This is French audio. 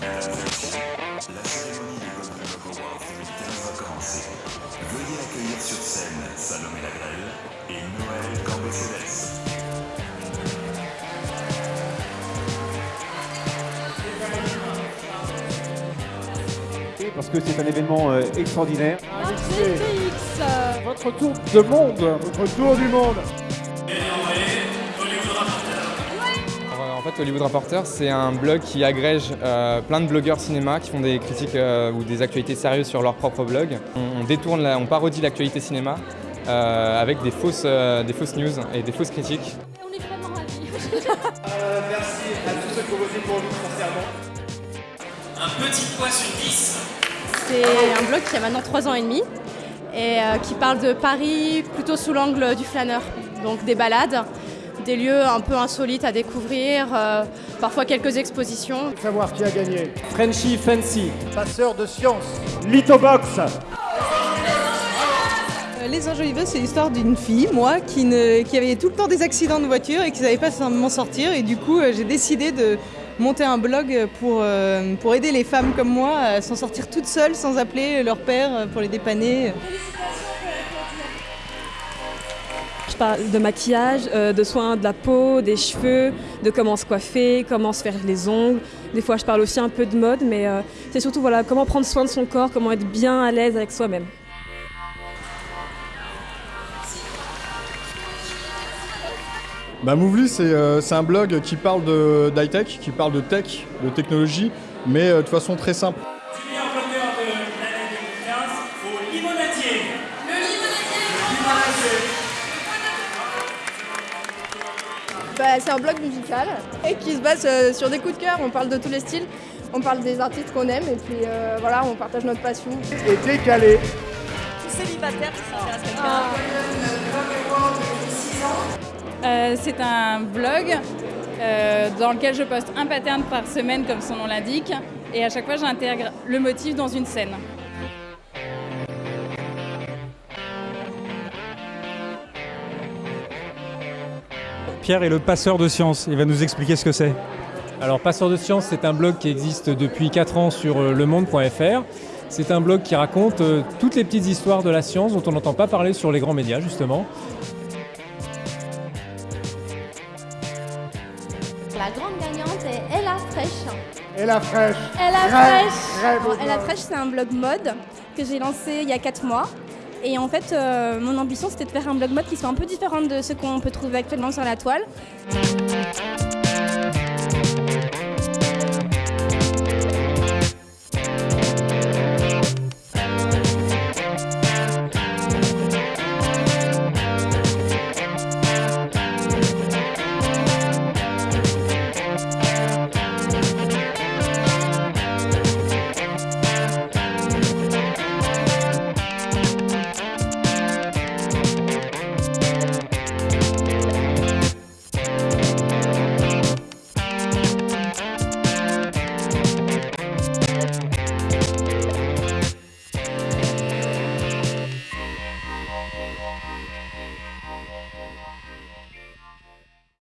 La cérémonie des Golden Globe Awards 2015 va commencer. Veuillez accueillir sur scène Salomé Lagrelle et Noël Cambacélès. parce que c'est un événement euh, extraordinaire. GTX Votre tour de monde, votre tour du monde. Hollywood Reporter, c'est un blog qui agrège euh, plein de blogueurs cinéma qui font des critiques euh, ou des actualités sérieuses sur leur propre blog. On, on détourne, la- on parodie l'actualité cinéma euh, avec des fausses, euh, des fausses news et des fausses critiques. On est vraiment ravis. Merci à tous ceux qui ont voté pour nous sincèrement. Un petit poids sur 10. C'est un blog qui a maintenant 3 ans et demi et euh, qui parle de Paris plutôt sous l'angle du flâneur. Donc des balades, des lieux un peu insolites à découvrir, euh, parfois quelques expositions. Savoir qui a gagné. Frenchy Fancy. Passeur de science. Lithobox. Euh, Les Enjoliveux, c'est l'histoire d'une fille, moi, qui, ne- qui avait tout le temps des accidents de voiture et qui ne savait pas m'en sortir. Et du coup, euh, j'ai décidé de monter un blog pour, euh, pour aider les femmes comme moi à s'en sortir toutes seules sans appeler leur père pour les dépanner. Parle de maquillage, euh, de soins de la peau, des cheveux, de comment se coiffer, comment se faire les ongles. Des fois, je parle aussi un peu de mode, mais euh, c'est surtout voilà, comment prendre soin de son corps, comment être bien à l'aise avec soi-même. Bah Movely, c'est euh, un blog qui parle d'high-tech, qui parle de tech, de technologie, mais de façon très simple. Bah, c'est un blog musical et qui se base euh, sur des coups de cœur. On parle de tous les styles, on parle des artistes qu'on aime et puis euh, voilà, on partage notre passion. Et décalé. Célibataire, ça Euh, c'est un blog euh, dans lequel je poste un pattern par semaine, comme son nom l'indique, et à chaque fois j'intègre le motif dans une scène. Pierre est le passeur de science. Il va nous expliquer ce que c'est. Alors, Passeur de science, c'est un blog qui existe depuis 4 ans sur euh, lemonde.fr. C'est un blog qui raconte euh, toutes les petites histoires de la science dont on n'entend pas parler sur les grands médias, justement. La grande gagnante est Ella fraîche. Ella rêve Bon, au Ella. Fresh, c'est un blog mode que j'ai lancé il y a 4 mois. Et en fait, euh, mon ambition, c'était de faire un blog mode qui soit un peu différent de ce qu'on peut trouver actuellement sur la toile.